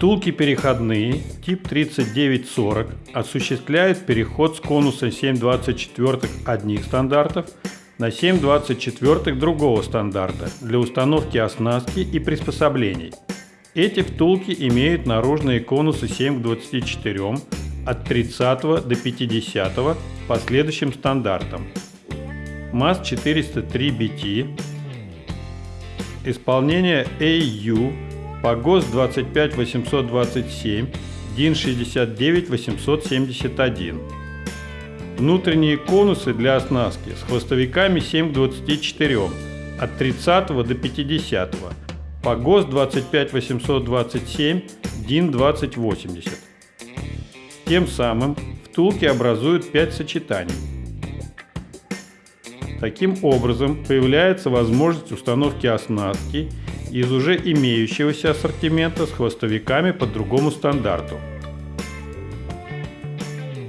Втулки переходные тип 3940 осуществляют переход с конуса 7,24 одних стандартов на 7,24 другого стандарта для установки оснастки и приспособлений. Эти втулки имеют наружные конусы 7 к 24 от 30 до 50 по следующим стандартам. МАЗ 403 BT, исполнение AU по ГОС 25827, ДИН 69871. Внутренние конусы для оснастки с хвостовиками 7 к 24 от 30 до 50 по ГОС 25827, ДИН 2080. Тем самым втулки образуют 5 сочетаний. Таким образом появляется возможность установки оснастки из уже имеющегося ассортимента с хвостовиками по другому стандарту.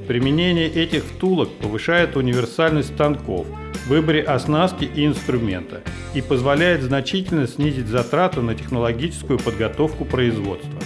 Применение этих втулок повышает универсальность станков выборе оснастки и инструмента и позволяет значительно снизить затраты на технологическую подготовку производства.